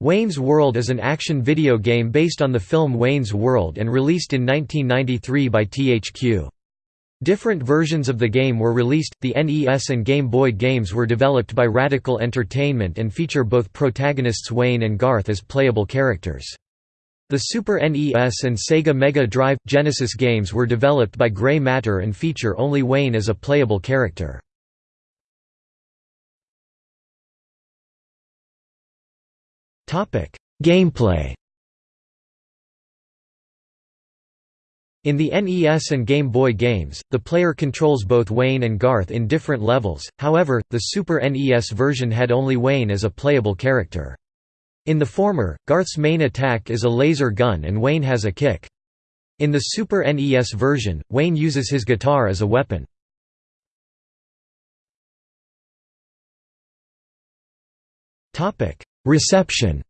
Wayne's World is an action video game based on the film Wayne's World and released in 1993 by THQ. Different versions of the game were released. The NES and Game Boy games were developed by Radical Entertainment and feature both protagonists Wayne and Garth as playable characters. The Super NES and Sega Mega Drive Genesis games were developed by Grey Matter and feature only Wayne as a playable character. Gameplay In the NES and Game Boy games, the player controls both Wayne and Garth in different levels, however, the Super NES version had only Wayne as a playable character. In the former, Garth's main attack is a laser gun and Wayne has a kick. In the Super NES version, Wayne uses his guitar as a weapon. Reception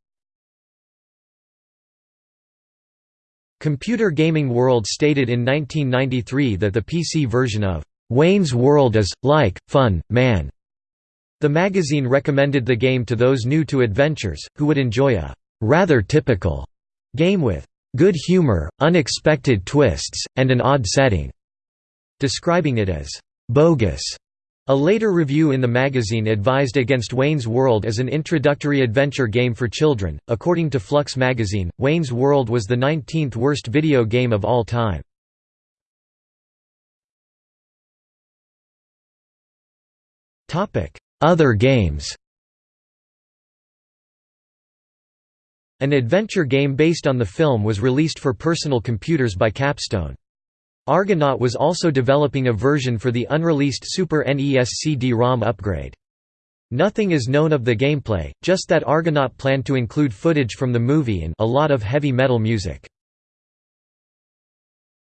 Computer Gaming World stated in 1993 that the PC version of Wayne's World is, like, fun, man. The magazine recommended the game to those new to adventures, who would enjoy a rather typical game with good humor, unexpected twists, and an odd setting, describing it as bogus. A later review in the magazine advised against Wayne's World as an introductory adventure game for children. According to Flux magazine, Wayne's World was the 19th worst video game of all time. Topic: Other games. An adventure game based on the film was released for personal computers by Capstone. Argonaut was also developing a version for the unreleased Super NES CD-ROM upgrade. Nothing is known of the gameplay, just that Argonaut planned to include footage from the movie and a lot of heavy metal music.